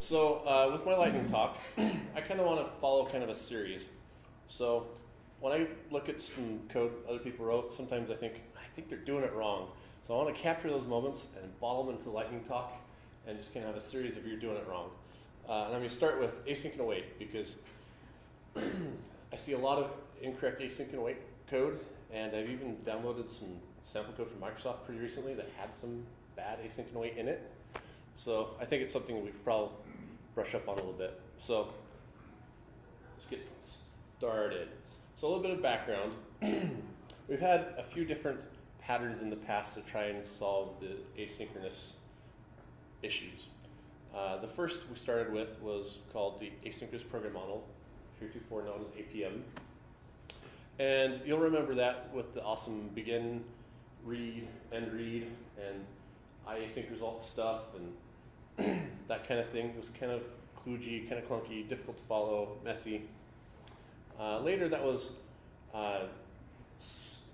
So uh, with my lightning talk, I kind of want to follow kind of a series. So when I look at some code other people wrote, sometimes I think I think they're doing it wrong. So I want to capture those moments and bottle them into lightning talk, and just kind of have a series of you're doing it wrong. Uh, and I'm going to start with async and await because I see a lot of incorrect async and await code, and I've even downloaded some sample code from Microsoft pretty recently that had some bad async and await in it. So I think it's something we probably brush up on a little bit. So let's get started. So a little bit of background. We've had a few different patterns in the past to try and solve the asynchronous issues. Uh, the first we started with was called the asynchronous program model, heretofore known as APM. And you'll remember that with the awesome begin, read, end read, and iasync result stuff, and that kind of thing. It was kind of kludgy, kind of clunky, difficult to follow, messy. Uh, later, that was uh,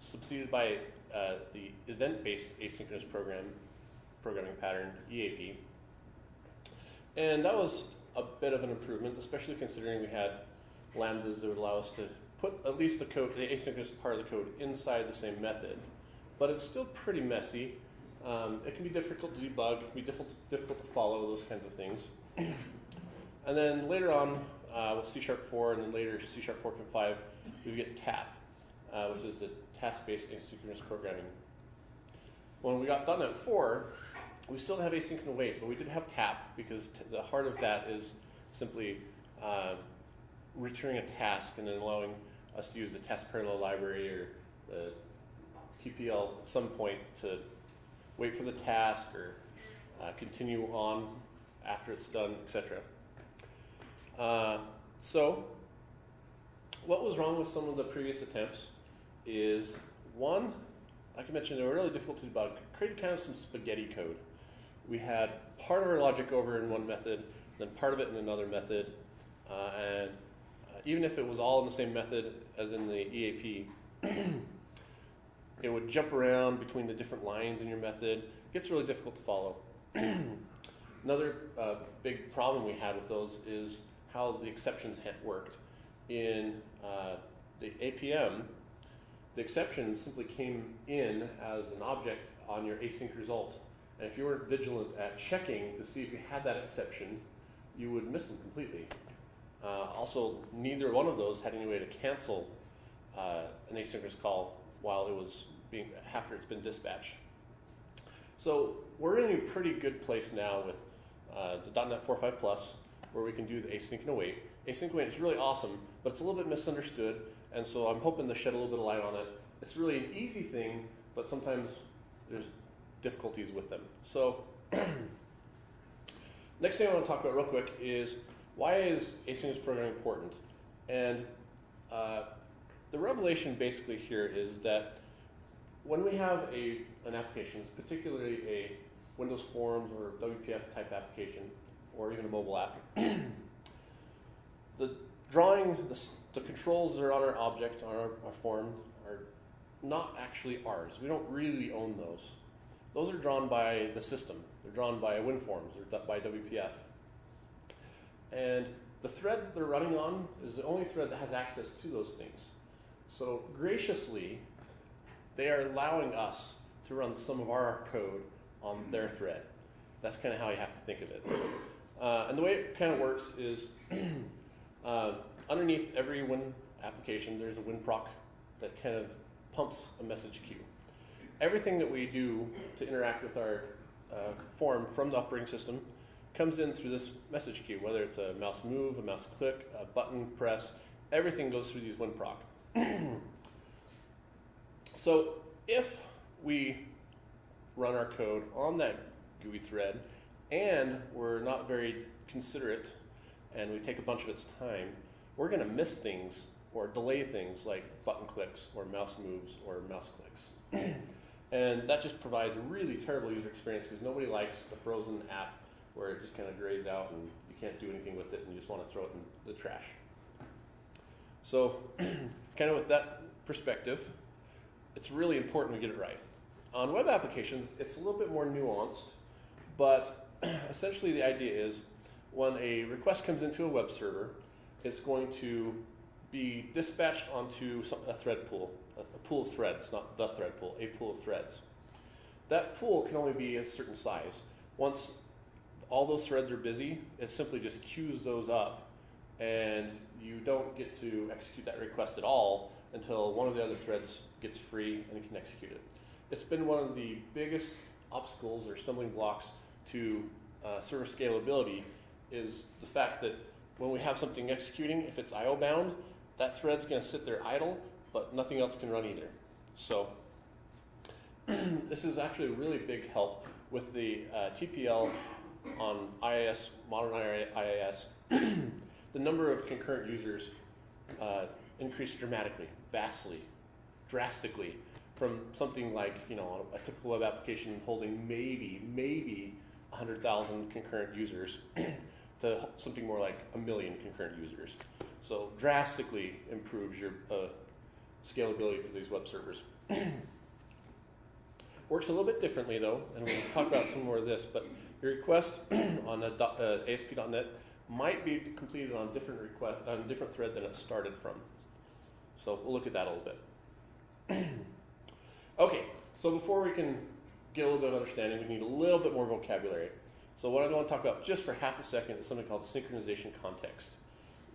succeeded by uh, the event-based asynchronous program programming pattern (EAP), and that was a bit of an improvement, especially considering we had lambdas that would allow us to put at least the code, the asynchronous part of the code, inside the same method. But it's still pretty messy. Um, it can be difficult to debug. It can be difficult difficult to follow those kinds of things. and then later on, uh, with C Sharp 4 and then later C Sharp 4.5, we get TAP, uh, which is the task-based asynchronous programming. When we got .NET 4, we still have async and await, but we did have TAP because the heart of that is simply uh, returning a task and then allowing us to use the task parallel library or the TPL at some point to wait for the task or uh, continue on after it's done, etc. Uh, so, what was wrong with some of the previous attempts is one, like I mentioned, they were really difficult to debug, created kind of some spaghetti code. We had part of our logic over in one method, then part of it in another method, uh, and uh, even if it was all in the same method as in the EAP, it would jump around between the different lines in your method. It gets really difficult to follow. Another uh, big problem we had with those is how the exceptions had worked. In uh, the APM, the exception simply came in as an object on your async result. And if you weren't vigilant at checking to see if you had that exception, you would miss them completely. Uh, also, neither one of those had any way to cancel uh, an asynchronous call while it was being after it's been dispatched. So we're in a pretty good place now with uh, the .NET 4.5 Plus, where we can do the async and await. Async await is really awesome, but it's a little bit misunderstood, and so I'm hoping to shed a little bit of light on it. It's really an easy thing, but sometimes there's difficulties with them. So next thing I want to talk about real quick is why is asynchronous programming important? And uh, the revelation basically here is that when we have a, an application, particularly a Windows Forms or WPF type application, or even a mobile app, the drawing, the, the, controls that are on our object, on our, our form, are not actually ours. We don't really own those. Those are drawn by the system. They're drawn by WinForms or by WPF. And the thread that they're running on is the only thread that has access to those things. So graciously, they are allowing us to run some of our code on their thread. That's kind of how you have to think of it. Uh, and the way it kind of works is uh, underneath every Win application, there's a WinProc that kind of pumps a message queue. Everything that we do to interact with our uh, form from the operating system comes in through this message queue, whether it's a mouse move, a mouse click, a button press, everything goes through these WinProc. so if we run our code on that GUI thread and we're not very considerate and we take a bunch of its time, we're going to miss things or delay things like button clicks or mouse moves or mouse clicks. and that just provides a really terrible user experience because nobody likes the frozen app where it just kind of grays out and you can't do anything with it and you just want to throw it in the trash. So, kind of with that perspective, it's really important we get it right. On web applications, it's a little bit more nuanced, but essentially the idea is when a request comes into a web server, it's going to be dispatched onto some, a thread pool, a pool of threads, not the thread pool, a pool of threads. That pool can only be a certain size. Once all those threads are busy, it simply just queues those up, and you don't get to execute that request at all until one of the other threads gets free and can execute it. It's been one of the biggest obstacles or stumbling blocks to uh, server scalability is the fact that when we have something executing, if it's IO bound, that thread's going to sit there idle, but nothing else can run either. So this is actually a really big help with the uh, TPL on IIS, modern IIS. the number of concurrent users uh, increased dramatically, vastly, drastically, from something like you know a typical web application holding maybe maybe 100,000 concurrent users to something more like a million concurrent users. So drastically improves your uh, scalability for these web servers. Works a little bit differently though, and we'll talk about some more of this, but your request on a, uh, ASP.NET might be completed on different request on a different thread than it started from. So we'll look at that a little bit. okay, so before we can get a little bit of understanding, we need a little bit more vocabulary. So what I want to talk about just for half a second is something called synchronization context.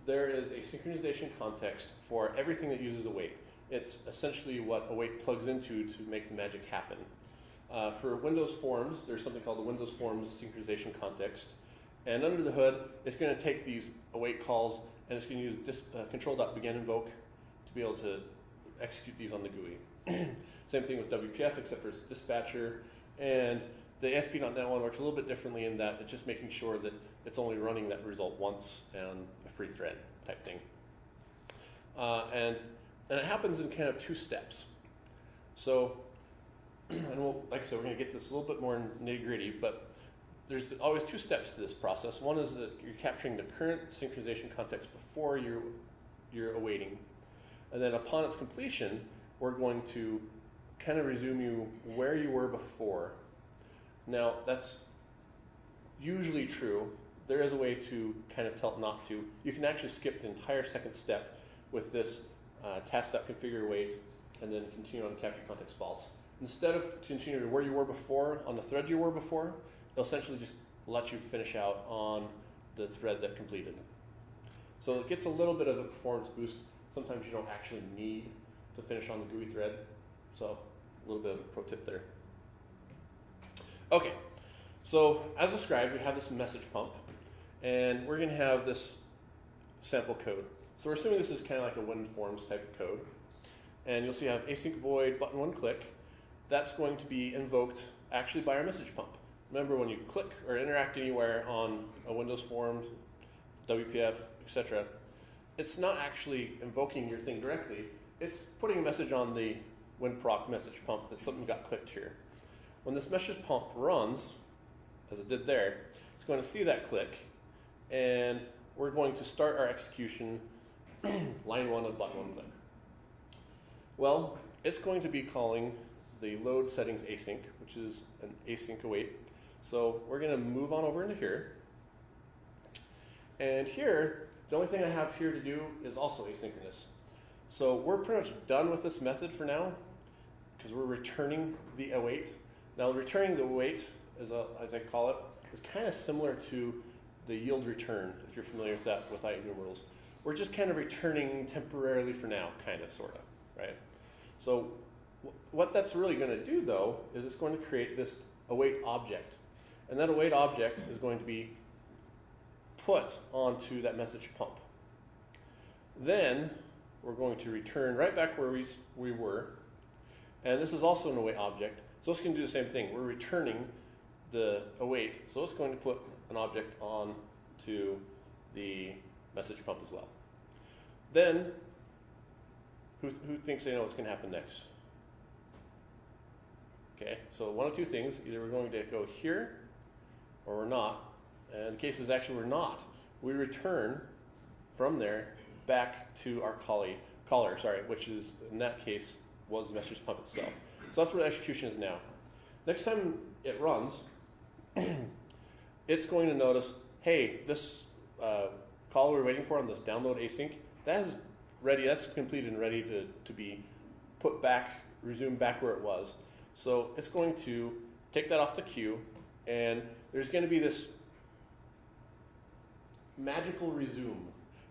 There is a synchronization context for everything that uses await. It's essentially what await plugs into to make the magic happen. Uh, for Windows Forms, there's something called the Windows Forms synchronization context. And under the hood, it's going to take these await calls and it's going to use dis, uh, control.begin invoke to be able to execute these on the GUI. Same thing with WPF, except for its dispatcher. And the ASP.NET one works a little bit differently in that it's just making sure that it's only running that result once and a free thread type thing. Uh, and, and it happens in kind of two steps. So and we'll, like I said, we're going to get this a little bit more nitty gritty, but there's always two steps to this process. One is that you're capturing the current synchronization context before you're, you're awaiting. And then upon its completion, we're going to kind of resume you where you were before. Now, that's usually true. There is a way to kind of tell it not to. You can actually skip the entire second step with this uh, task.configure wait and then continue on capture context false instead of continuing where you were before on the thread you were before, it'll essentially just let you finish out on the thread that completed. So it gets a little bit of a performance boost. Sometimes you don't actually need to finish on the GUI thread. So a little bit of a pro tip there. Okay, so as described, we have this message pump, and we're going to have this sample code. So we're assuming this is kind of like a WinForms type of code. And you'll see I have async void button one click, that's going to be invoked actually by our message pump. Remember when you click or interact anywhere on a Windows Forms, WPF, etc., it's not actually invoking your thing directly. It's putting a message on the WinProc message pump that something got clicked here. When this message pump runs, as it did there, it's going to see that click, and we're going to start our execution line one of button one click. Well, it's going to be calling the load settings async, which is an async await. So we're going to move on over into here. And here, the only thing I have here to do is also asynchronous. So we're pretty much done with this method for now because we're returning the await. Now returning the await, as, a, as I call it, is kind of similar to the yield return, if you're familiar with that with IEnumerables. We're just kind of returning temporarily for now, kind of, sort of, right? So what that's really going to do, though, is it's going to create this await object. And that await object is going to be put onto that message pump. Then we're going to return right back where we, we were. And this is also an await object. So it's going to do the same thing. We're returning the await. So it's going to put an object on to the message pump as well. Then, who, who thinks they know what's going to happen next? Okay, so one of two things, either we're going to go here or we're not. And the case is actually we're not. We return from there back to our collie, caller, sorry, which is in that case was the message pump itself. So that's where the execution is now. Next time it runs, it's going to notice hey, this uh, call we're waiting for on this download async, that is ready, that's completed and ready to, to be put back, resumed back where it was. So it's going to take that off the queue, and there's going to be this magical resume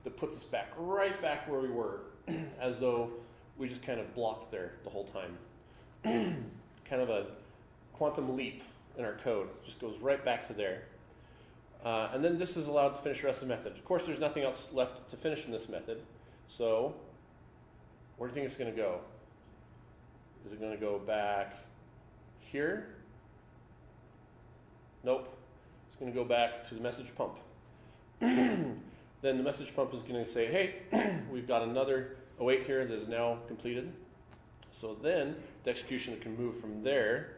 that puts us back right back where we were, as though we just kind of blocked there the whole time. kind of a quantum leap in our code, just goes right back to there. Uh, and then this is allowed to finish the rest of the method. Of course, there's nothing else left to finish in this method. So, where do you think it's going to go? Is it going to go back here? Nope. It's going to go back to the message pump. Then the message pump is going to say, hey, we've got another await here that is now completed. So then the execution can move from there,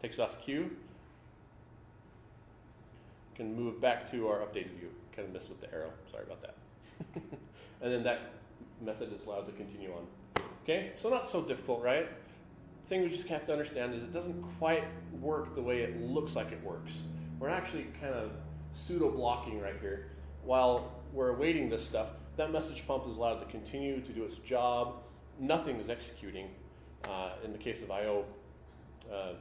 takes off the queue, can move back to our updated view. Kind of missed with the arrow. Sorry about that. and then that method is allowed to continue on. Okay, so not so difficult, right? The thing we just have to understand is it doesn't quite work the way it looks like it works. We're actually kind of pseudo blocking right here. While we're awaiting this stuff, that message pump is allowed to continue to do its job. Nothing is executing. Uh, in the case of I/O, uh,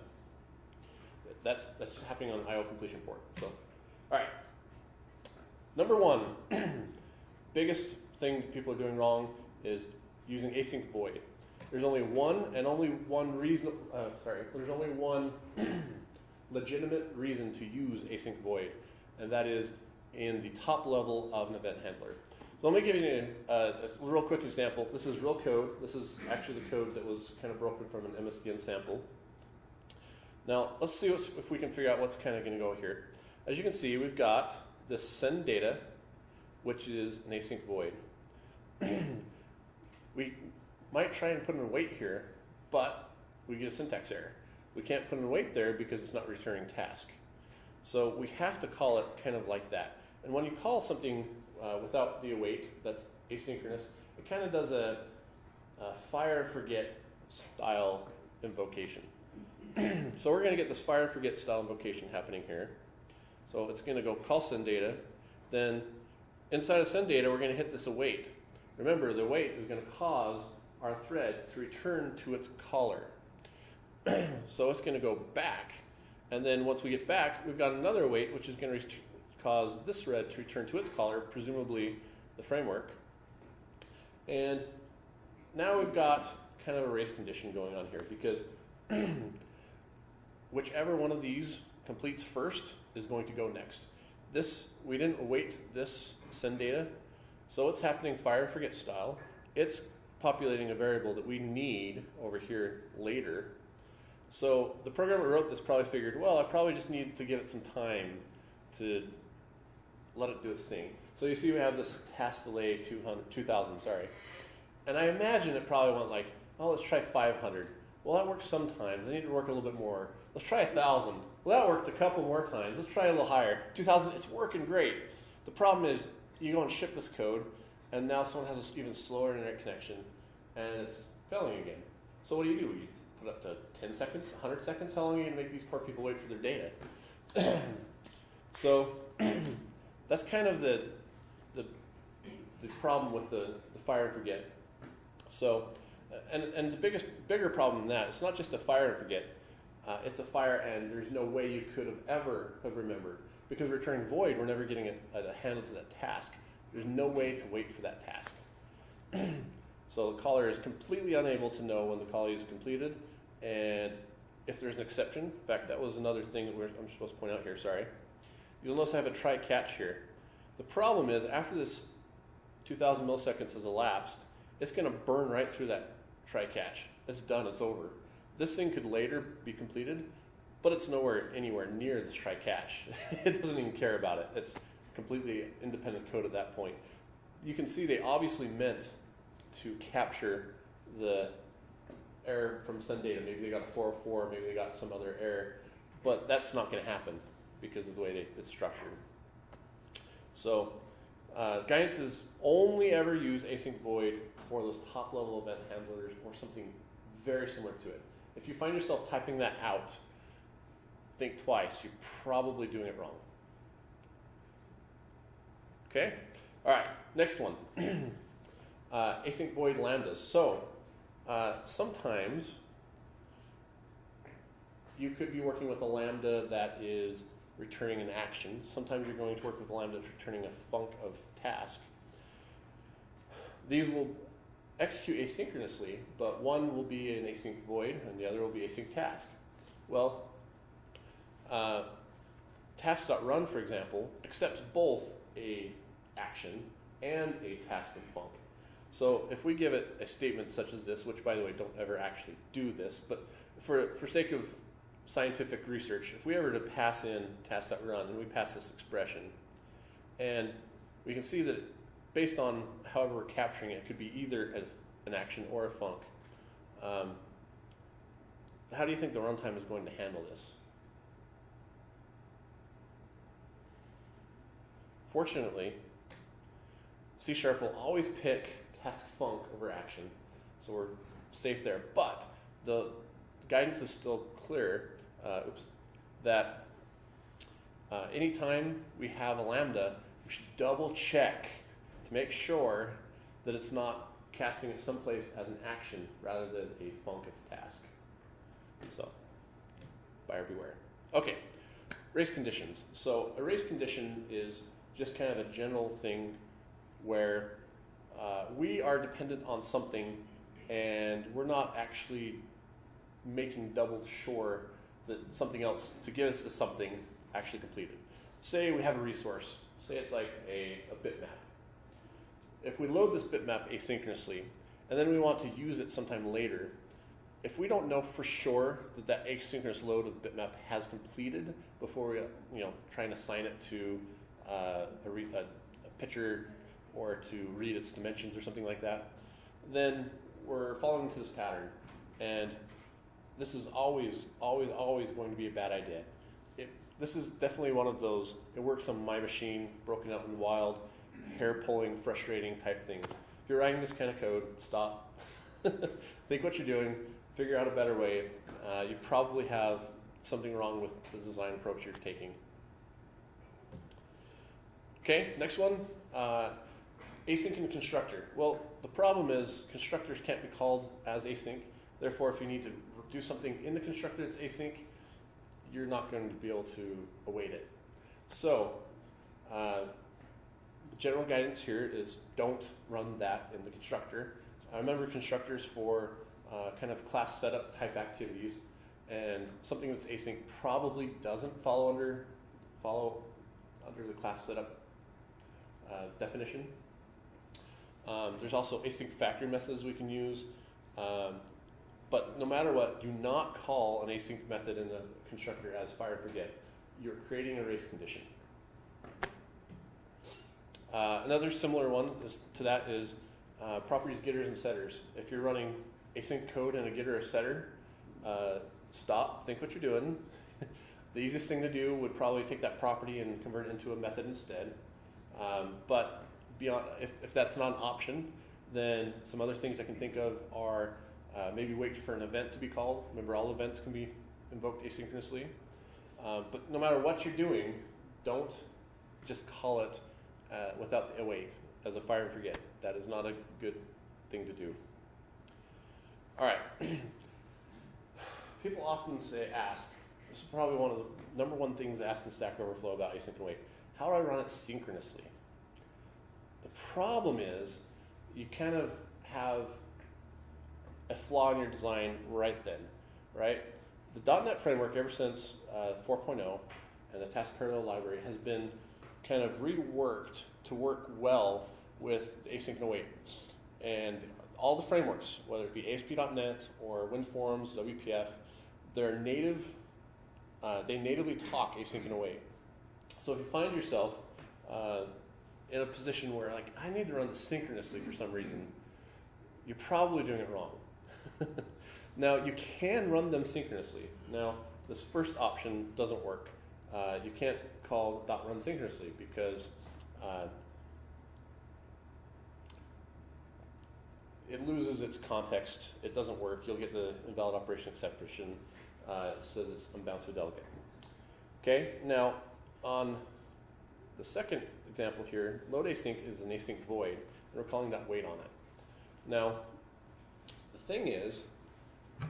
that that's happening on I/O completion port. So, all right. Number one, biggest thing people are doing wrong is using async void. There's only one and only one reason. Uh, sorry, there's only one legitimate reason to use async void, and that is in the top level of an event handler. So let me give you a, a, real quick example. This is real code. This is actually the code that was kind of broken from an MSDN sample. Now let's see if we can figure out what's kind of going to go here. As you can see, we've got this send data, which is an async void. we might try and put in a wait here, but we get a syntax error. We can't put in a wait there because it's not returning task. So we have to call it kind of like that. And when you call something uh, without the await that's asynchronous, it kind of does a, a fire forget style invocation. so we're going to get this fire forget style invocation happening here. So it's going to go call send data. Then inside of send data, we're going to hit this await. Remember, the await is going to cause our thread to return to its caller. so it's going to go back. And then once we get back, we've got another await, which is going to cause this thread to return to its caller, presumably the framework. And now we've got kind of a race condition going on here because whichever one of these completes first is going to go next. This, we didn't await this send data, so it's happening fire and forget style. It's populating a variable that we need over here later. So the programmer wrote this probably figured, well, I probably just need to give it some time to let it do its thing. So you see we have this task delay 200, 2000, sorry. And I imagine it probably went like, oh, let's try 500. Well, that works sometimes. I need to work a little bit more. Let's try 1,000. Well, that worked a couple more times. Let's try a little higher. 2,000, it's working great. The problem is you go and ship this code, and now someone has an even slower internet connection, and it's failing again. So what do you do? You put up to 10 seconds, 100 seconds? How long are you going to make these poor people wait for their data? so that's kind of the, the, the problem with the, the fire and forget. So, and, and the biggest, bigger problem than that, it's not just a fire and forget. Uh, it's a fire and there's no way you could have ever have remembered. Because returning void, we're never getting a, a handle to that task. There's no way to wait for that task. so the caller is completely unable to know when the call is completed. And if there's an exception, in fact, that was another thing that I'm supposed to point out here, sorry. You'll notice I have a try catch here. The problem is after this 2000 milliseconds has elapsed, it's going to burn right through that try catch. It's done, it's over. This thing could later be completed, but it's nowhere anywhere near this try catch. it doesn't even care about it. It's completely independent code at that point. You can see they obviously meant to capture the error from send data. Maybe they got a 404, maybe they got some other error, but that's not going to happen because of the way it's structured. So uh, guidance is only ever use async void for those top level event handlers or something very similar to it. If you find yourself typing that out, think twice. You're probably doing it wrong. Okay? All right, next one. uh, async void lambdas. So, uh, sometimes you could be working with a lambda that is returning an action. Sometimes you're going to work with lambda that's returning a func of task. These will execute asynchronously, but one will be an async void and the other will be async task. Well, uh, task.run, for example, accepts both a action and a task of func. So if we give it a statement such as this, which by the way, don't ever actually do this, but for, for sake of scientific research, if we ever to pass in task.run and we pass this expression, and we can see that based on however we're capturing it, it could be either an action or a func. Um, how do you think the runtime is going to handle this? Fortunately, C Sharp will always pick task func over action, so we're safe there. But the guidance is still clear uh, oops, that uh, anytime we have a lambda, we should double check to make sure that it's not casting it someplace as an action rather than a func of task. So, buyer beware. Okay, race conditions. So a race condition is just kind of a general thing where uh, we are dependent on something and we're not actually making double sure that something else to get us to something actually completed. Say we have a resource, say it's like a, a bitmap. If we load this bitmap asynchronously and then we want to use it sometime later, if we don't know for sure that that asynchronous load of bitmap has completed before we you know try and assign it to uh, a, a, a picture or to read its dimensions or something like that, then we're following into this pattern. And this is always, always, always going to be a bad idea. It, this is definitely one of those, it works on my machine, broken out in the wild, hair pulling, frustrating type things. If you're writing this kind of code, stop. Think what you're doing, figure out a better way. Uh, you probably have something wrong with the design approach you're taking. Okay, next one. Uh, async and constructor. Well, the problem is constructors can't be called as async. Therefore, if you need to do something in the constructor that's async, you're not going to be able to await it. So, uh, general guidance here is don't run that in the constructor. I remember constructors for uh, kind of class setup type activities, and something that's async probably doesn't follow under follow under the class setup uh, definition. Um, there's also async factory methods we can use. Um, but no matter what, do not call an async method in a constructor as fire and forget. You're creating a race condition. Uh, another similar one is, to that is uh, properties getters and setters. If you're running async code and a getter or setter, uh, stop, think what you're doing. the easiest thing to do would probably take that property and convert it into a method instead. Um, but beyond, if, if that's not an option, then some other things I can think of are uh, maybe wait for an event to be called. Remember, all events can be invoked asynchronously. Uh, but no matter what you're doing, don't just call it uh, without the await as a fire and forget. That is not a good thing to do. All right. People often say, ask. This is probably one of the number one things asked in Stack Overflow about async and. How do I run it synchronously? The problem is you kind of have a flaw in your design right then, right? The .NET framework, ever since uh, 4.0 and the task parallel library, has been kind of reworked to work well with async and await. And all the frameworks, whether it be ASP.NET or WinForms, WPF, they're native, uh, they natively talk async and await. So if you find yourself uh, in a position where like, I need to run this synchronously for some reason, you're probably doing it wrong. now, you can run them synchronously. Now, this first option doesn't work. Uh, you can't call dot .run synchronously because uh, it loses its context. It doesn't work. You'll get the invalid operation exception. Uh, it says it's unbound to a delegate. Okay, now on the second example here, load async is an async void, and we're calling that wait on it. Now, thing is,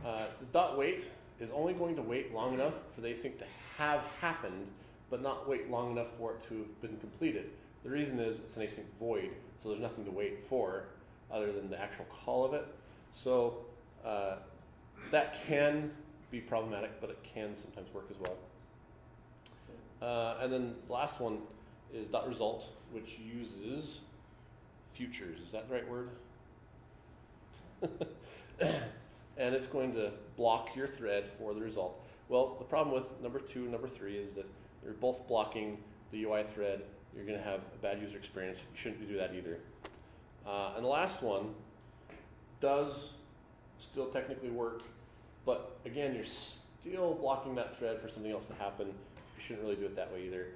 uh, the dot wait is only going to wait long enough for the async to have happened, but not wait long enough for it to have been completed. The reason is it's an async void, so there's nothing to wait for other than the actual call of it. So uh, that can be problematic, but it can sometimes work as well. Uh, and then the last one is dot result, which uses futures. Is that the right word? and it's going to block your thread for the result. Well, the problem with number two and number three is that they're both blocking the UI thread. You're going to have a bad user experience. You shouldn't do that either. Uh, and the last one does still technically work, but again, you're still blocking that thread for something else to happen. You shouldn't really do it that way either.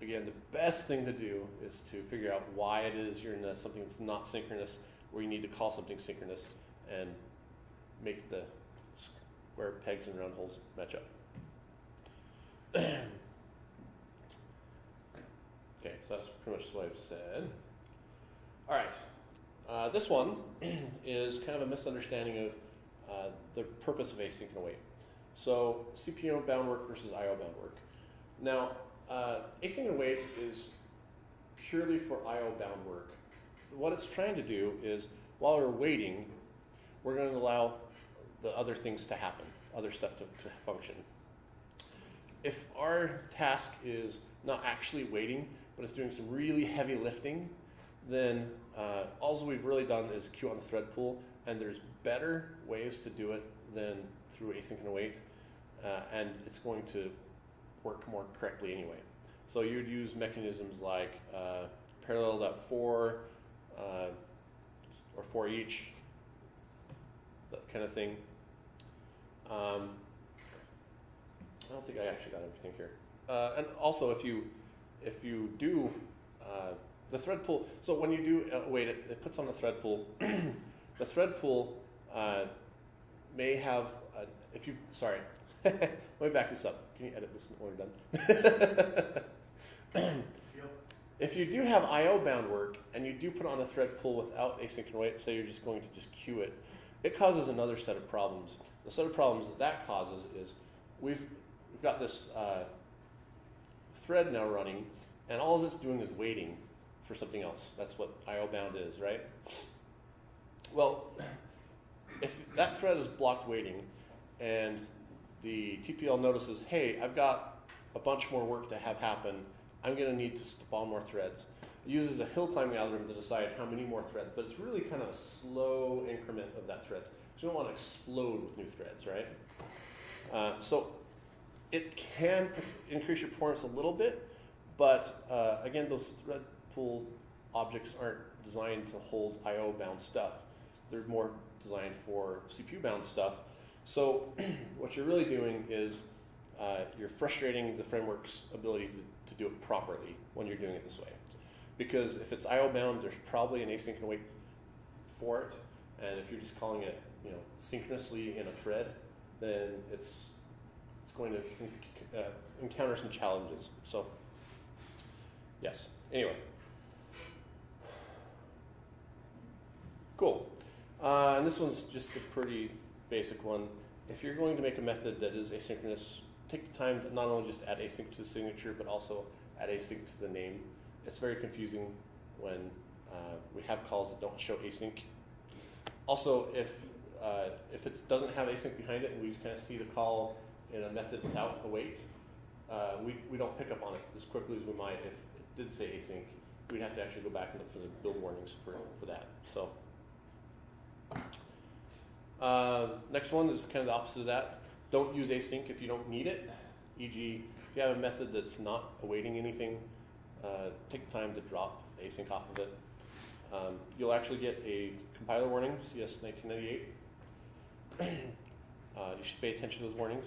Again, the best thing to do is to figure out why it is you're in a, something that's not synchronous, where you need to call something synchronous, and make the square pegs and round holes match up. okay, so that's pretty much what I've said. All right, uh, this one is kind of a misunderstanding of uh, the purpose of async and await. So CPU bound work versus IO bound work. Now, uh, async and await is purely for IO bound work. What it's trying to do is, while we're waiting, we're going to allow the other things to happen, other stuff to, to function. If our task is not actually waiting, but it's doing some really heavy lifting, then uh, all we've really done is queue on the thread pool, and there's better ways to do it than through async and await, uh, and it's going to work more correctly anyway. So you'd use mechanisms like uh, parallel.for uh, or for each, that kind of thing. Um, I don't think I actually got everything here. Uh, and also, if you if you do uh, the thread pool, so when you do uh, wait, it, it, puts on the thread pool. the thread pool uh, may have a, if you sorry. Let me back this up. Can you edit this when we're done? If you do have I/O bound work and you do put on a thread pool without async and wait, say you're just going to just queue it, it causes another set of problems. The set of problems that that causes is we've, we've got this uh, thread now running, and all it's doing is waiting for something else. That's what IO bound is, right? Well, if that thread is blocked waiting, and the TPL notices, hey, I've got a bunch more work to have happen, I'm going to need to spawn more threads. It uses a hill climbing algorithm to decide how many more threads, but it's really kind of a slow increment of that thread. You don't want to explode with new threads, right? Uh, so it can increase your performance a little bit, but uh, again, those thread pool objects aren't designed to hold I/O bound stuff. They're more designed for CPU bound stuff. So what you're really doing is uh, you're frustrating the framework's ability to, to do it properly when you're doing it this way. Because if it's I/O bound, there's probably an async and wait for it, and if you're just calling it you know, synchronously in a thread, then it's, it's going to uh, encounter some challenges. So, yes. Anyway. Cool. Uh, and this one's just a pretty basic one. If you're going to make a method that is asynchronous, take the time to not only just add async to the signature, but also add async to the name. It's very confusing when uh, we have calls that don't show async. Also, if uh, if it doesn't have async behind it and we kind of see the call in a method without a wait, uh, we, we don't pick up on it as quickly as we might if it did say async. We'd have to actually go back and look for the build warnings for, for that. So uh, next one is kind of the opposite of that. Don't use async if you don't need it. E.g., if you have a method that's not awaiting anything, uh, take time to drop async off of it. Um, you'll actually get a compiler warning, CS 1998, uh, you should pay attention to those warnings.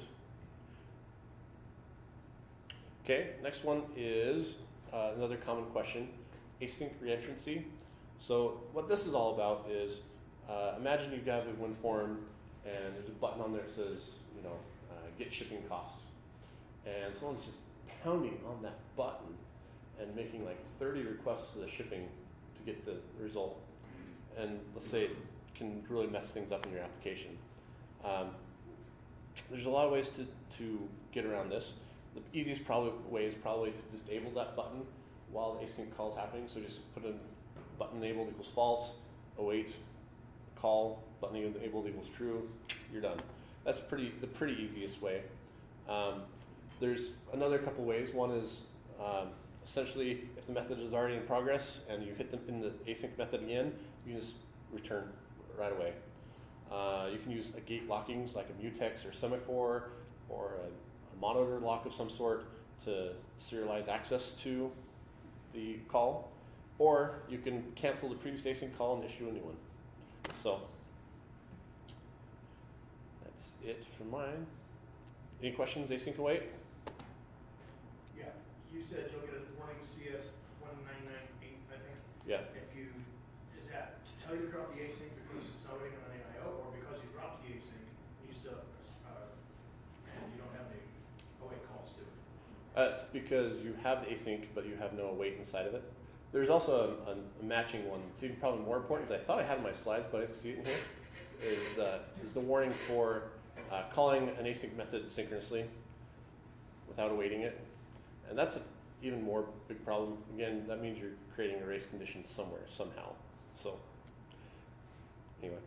Okay, next one is uh, another common question, async reentrancy. So what this is all about is, uh, imagine you have a WinForm and there's a button on there that says, you know, uh, get shipping cost. And someone's just pounding on that button and making like 30 requests to the shipping to get the result. And let's say it can really mess things up in your application. Um, there's a lot of ways to, to get around this. The easiest probably way is probably to disable that button while the async call is happening. So just put in button enabled equals false, await, call, button enabled equals true, you're done. That's pretty the pretty easiest way. Um, there's another couple ways. One is um, essentially if the method is already in progress and you hit them in the async method again, you just return right away. Uh, you can use a gate lockings like a mutex or semaphore or a, a monitor lock of some sort to serialize access to the call, or you can cancel the previous async call and issue a new one. So that's it for mine. Any questions, async await? Yeah, you said you'll get a warning CS one nine nine eight, I think. Yeah. If you, is that to tell you to drop the async because it's not waiting on an AIO, or because you dropped the async, you still, uh, and you don't have any await calls to it? It's because you have the async, but you have no await inside of it. There's also a, a, matching one. It's even probably more important. I thought I had in my slides, but I didn't see it in here. Is uh, is the warning for uh, calling an async method synchronously without awaiting it, and that's an even more big problem. Again, that means you're creating a race condition somewhere somehow. So anyway,